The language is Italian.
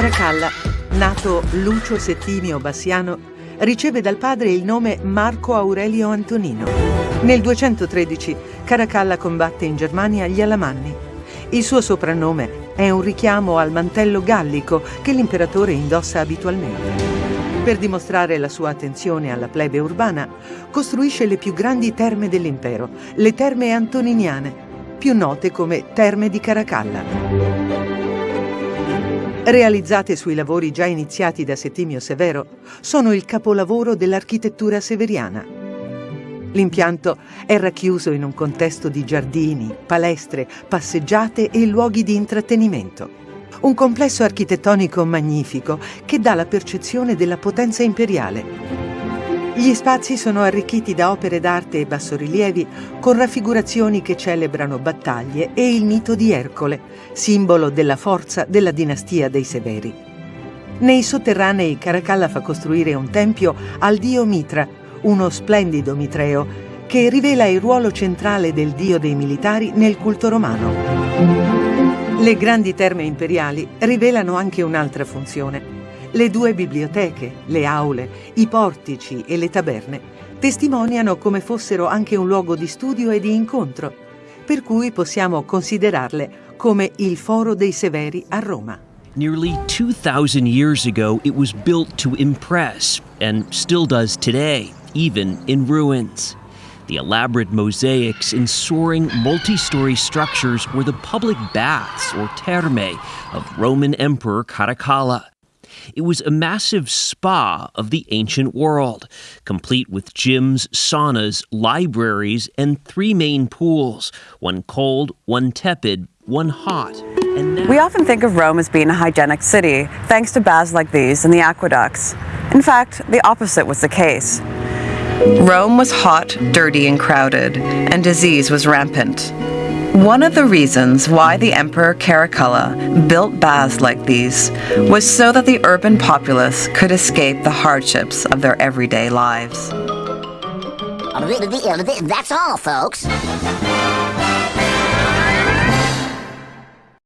Caracalla, nato Lucio Settimio Bassiano, riceve dal padre il nome Marco Aurelio Antonino. Nel 213 Caracalla combatte in Germania gli Alamanni. Il suo soprannome è un richiamo al mantello gallico che l'imperatore indossa abitualmente. Per dimostrare la sua attenzione alla plebe urbana, costruisce le più grandi terme dell'impero, le terme antoniniane, più note come Terme di Caracalla. Realizzate sui lavori già iniziati da Settimio Severo, sono il capolavoro dell'architettura severiana. L'impianto è racchiuso in un contesto di giardini, palestre, passeggiate e luoghi di intrattenimento. Un complesso architettonico magnifico che dà la percezione della potenza imperiale. Gli spazi sono arricchiti da opere d'arte e bassorilievi con raffigurazioni che celebrano battaglie e il mito di Ercole, simbolo della forza della dinastia dei Severi. Nei sotterranei Caracalla fa costruire un tempio al dio Mitra, uno splendido mitreo che rivela il ruolo centrale del dio dei militari nel culto romano. Le grandi terme imperiali rivelano anche un'altra funzione, le due biblioteche, le aule, i portici e le taberne testimoniano come fossero anche un luogo di studio e di incontro, per cui possiamo considerarle come il Foro dei Severi a Roma. Nearly 2,000 years ago, it was built to impress, and still does today, even in ruins. The elaborate mosaics in soaring multi story structures were the public baths, or terme, of Roman Emperor Caracalla. It was a massive spa of the ancient world, complete with gyms, saunas, libraries, and three main pools one cold, one tepid, one hot. We often think of Rome as being a hygienic city, thanks to baths like these and the aqueducts. In fact, the opposite was the case. Rome was hot, dirty, and crowded, and disease was rampant. One of the reasons why the Emperor Caracalla built baths like these was so that the urban populace could escape the hardships of their everyday lives. That's all, folks.